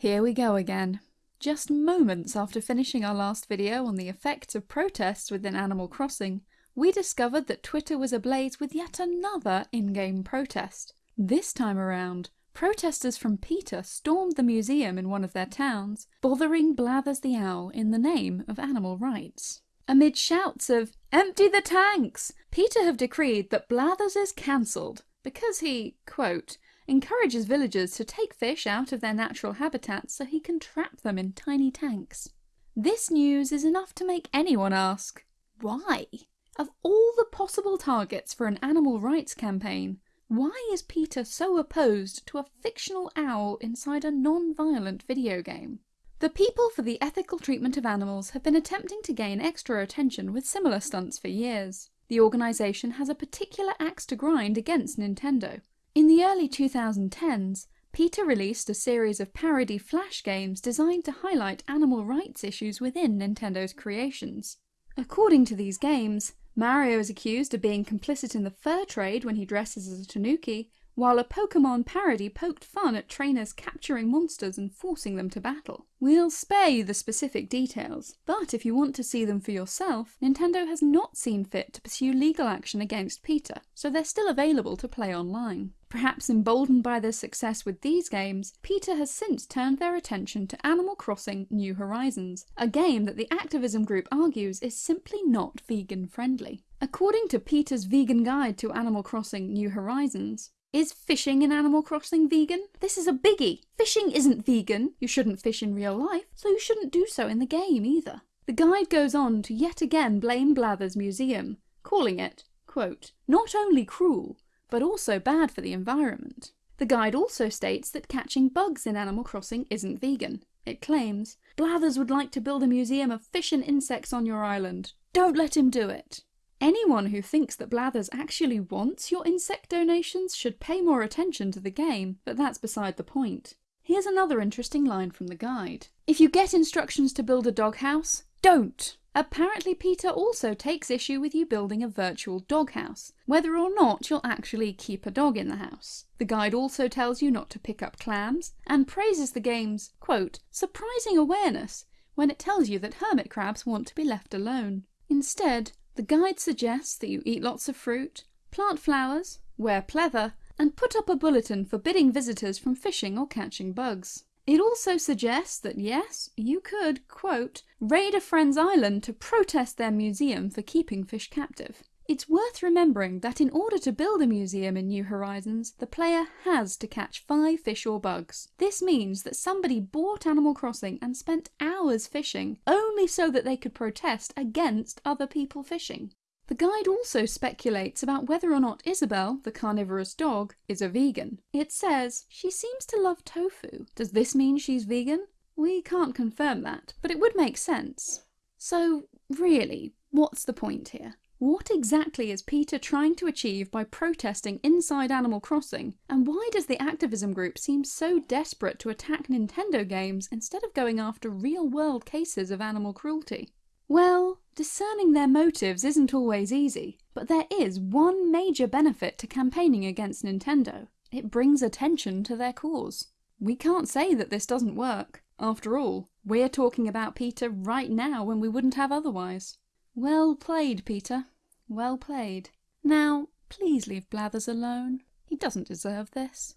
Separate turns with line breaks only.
Here we go again. Just moments after finishing our last video on the effects of protests within Animal Crossing, we discovered that Twitter was ablaze with yet another in-game protest. This time around, protesters from PETA stormed the museum in one of their towns, bothering Blathers the Owl in the name of animal rights. Amid shouts of, empty the tanks! PETA have decreed that Blathers is cancelled because he, quote, encourages villagers to take fish out of their natural habitats so he can trap them in tiny tanks. This news is enough to make anyone ask, why? Of all the possible targets for an animal rights campaign, why is PETA so opposed to a fictional owl inside a non-violent video game? The People for the Ethical Treatment of Animals have been attempting to gain extra attention with similar stunts for years. The organisation has a particular axe to grind against Nintendo, in the early 2010s, PETA released a series of parody Flash games designed to highlight animal rights issues within Nintendo's creations. According to these games, Mario is accused of being complicit in the fur trade when he dresses as a tanuki, while a Pokemon parody poked fun at trainers capturing monsters and forcing them to battle. We'll spare you the specific details, but if you want to see them for yourself, Nintendo has not seen fit to pursue legal action against PETA, so they're still available to play online. Perhaps emboldened by their success with these games, PETA has since turned their attention to Animal Crossing New Horizons, a game that the activism group argues is simply not vegan friendly. According to PETA's vegan guide to Animal Crossing New Horizons, is fishing in Animal Crossing vegan? This is a biggie. Fishing isn't vegan. You shouldn't fish in real life, so you shouldn't do so in the game either. The guide goes on to yet again blame Blathers Museum, calling it, quote, not only cruel, but also bad for the environment. The guide also states that catching bugs in Animal Crossing isn't vegan. It claims, Blathers would like to build a museum of fish and insects on your island. Don't let him do it. Anyone who thinks that Blathers actually wants your insect donations should pay more attention to the game, but that's beside the point. Here's another interesting line from the guide. If you get instructions to build a doghouse, don't! Apparently PETA also takes issue with you building a virtual doghouse, whether or not you'll actually keep a dog in the house. The guide also tells you not to pick up clams, and praises the game's, quote, surprising awareness when it tells you that hermit crabs want to be left alone. Instead, the guide suggests that you eat lots of fruit, plant flowers, wear pleather, and put up a bulletin forbidding visitors from fishing or catching bugs. It also suggests that yes, you could, quote, raid a friend's island to protest their museum for keeping fish captive. It's worth remembering that in order to build a museum in New Horizons, the player has to catch five fish or bugs. This means that somebody bought Animal Crossing and spent hours fishing, only so that they could protest against other people fishing. The guide also speculates about whether or not Isabelle, the carnivorous dog, is a vegan. It says, she seems to love tofu. Does this mean she's vegan? We can't confirm that, but it would make sense. So, really, what's the point here? What exactly is PETA trying to achieve by protesting inside Animal Crossing, and why does the activism group seem so desperate to attack Nintendo games instead of going after real-world cases of animal cruelty? Well, discerning their motives isn't always easy, but there is one major benefit to campaigning against Nintendo. It brings attention to their cause. We can't say that this doesn't work. After all, we're talking about PETA right now when we wouldn't have otherwise. Well played, PETA. Well played. Now, please leave Blathers alone. He doesn't deserve this.